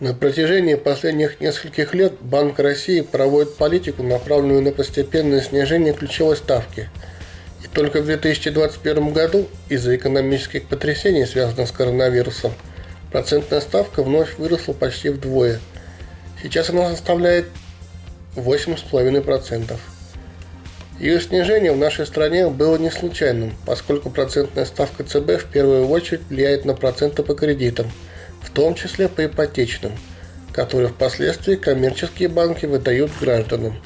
На протяжении последних нескольких лет Банк России проводит политику, направленную на постепенное снижение ключевой ставки. И только в 2021 году из-за экономических потрясений, связанных с коронавирусом, процентная ставка вновь выросла почти вдвое. Сейчас она составляет 8,5%. Ее снижение в нашей стране было не случайным, поскольку процентная ставка ЦБ в первую очередь влияет на проценты по кредитам – в том числе по ипотечным, которые впоследствии коммерческие банки выдают гражданам.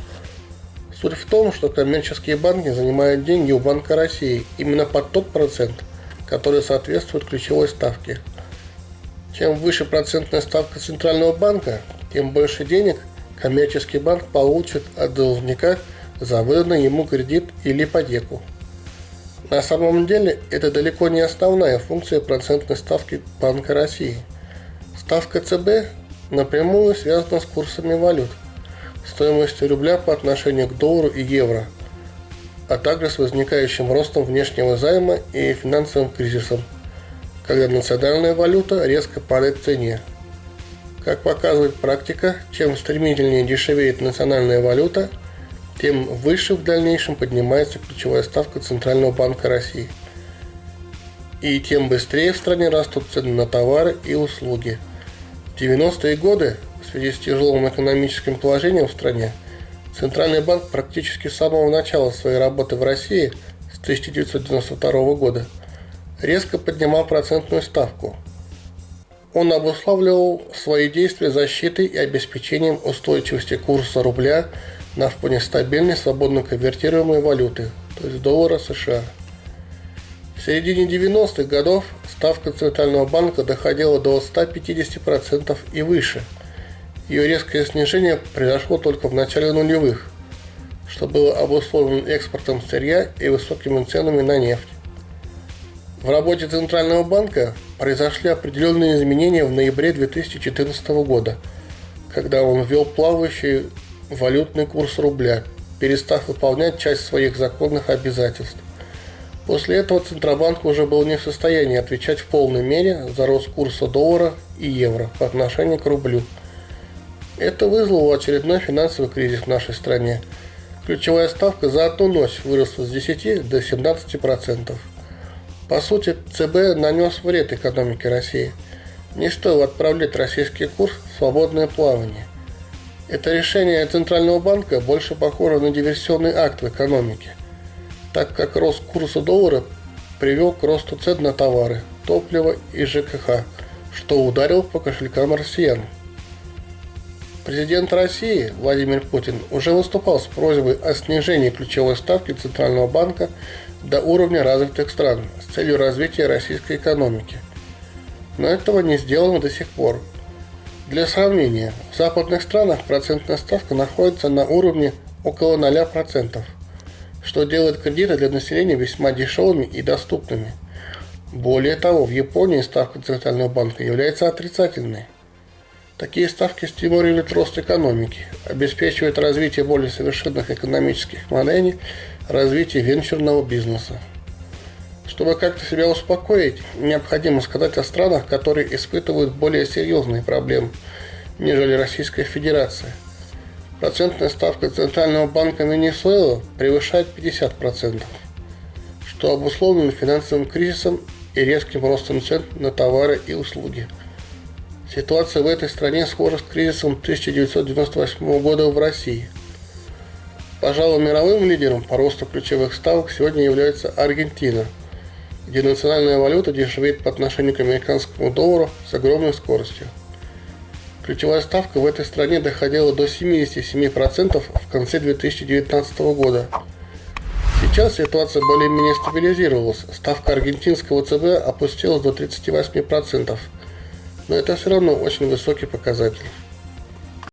Суть в том, что коммерческие банки занимают деньги у Банка России именно под тот процент, который соответствует ключевой ставке. Чем выше процентная ставка Центрального банка, тем больше денег коммерческий банк получит от должника за выданный ему кредит или ипотеку. На самом деле это далеко не основная функция процентной ставки Банка России – Ставка ЦБ напрямую связана с курсами валют, стоимостью рубля по отношению к доллару и евро, а также с возникающим ростом внешнего займа и финансовым кризисом, когда национальная валюта резко падает в цене. Как показывает практика, чем стремительнее дешевеет национальная валюта, тем выше в дальнейшем поднимается ключевая ставка Центрального банка России. И тем быстрее в стране растут цены на товары и услуги – 90-е годы, в связи с тяжелым экономическим положением в стране, Центральный банк практически с самого начала своей работы в России с 1992 года резко поднимал процентную ставку. Он обуславливал свои действия защитой и обеспечением устойчивости курса рубля на фоне стабильной свободно конвертируемой валюты, то есть доллара США. В середине 90-х годов ставка Центрального банка доходила до 150% и выше. Ее резкое снижение произошло только в начале нулевых, что было обусловлено экспортом сырья и высокими ценами на нефть. В работе Центрального банка произошли определенные изменения в ноябре 2014 года, когда он ввел плавающий валютный курс рубля, перестав выполнять часть своих законных обязательств. После этого Центробанк уже был не в состоянии отвечать в полной мере за рост курса доллара и евро по отношению к рублю. Это вызвало очередной финансовый кризис в нашей стране. Ключевая ставка за одну ночь выросла с 10 до 17%. По сути, ЦБ нанес вред экономике России. Не стоило отправлять российский курс в свободное плавание. Это решение Центрального банка больше похоже на диверсионный акт в экономике – так как рост курса доллара привел к росту цен на товары, топливо и ЖКХ, что ударил по кошелькам россиян. Президент России Владимир Путин уже выступал с просьбой о снижении ключевой ставки Центрального банка до уровня развитых стран с целью развития российской экономики. Но этого не сделано до сих пор. Для сравнения, в западных странах процентная ставка находится на уровне около 0% что делает кредиты для населения весьма дешевыми и доступными. Более того, в Японии ставка Центрального банка является отрицательной. Такие ставки стимулируют рост экономики, обеспечивают развитие более совершенных экономических моделей, развитие венчурного бизнеса. Чтобы как-то себя успокоить, необходимо сказать о странах, которые испытывают более серьезные проблемы, нежели Российская Федерация – Процентная ставка Центрального банка Венесуэлы превышает 50%, что обусловлено финансовым кризисом и резким ростом цен на товары и услуги. Ситуация в этой стране схожа с кризисом 1998 года в России. Пожалуй, мировым лидером по росту ключевых ставок сегодня является Аргентина, где национальная валюта дешевеет по отношению к американскому доллару с огромной скоростью. Ключевая ставка в этой стране доходила до 77% в конце 2019 года. Сейчас ситуация более-менее стабилизировалась. Ставка аргентинского ЦБ опустилась до 38%. Но это все равно очень высокий показатель.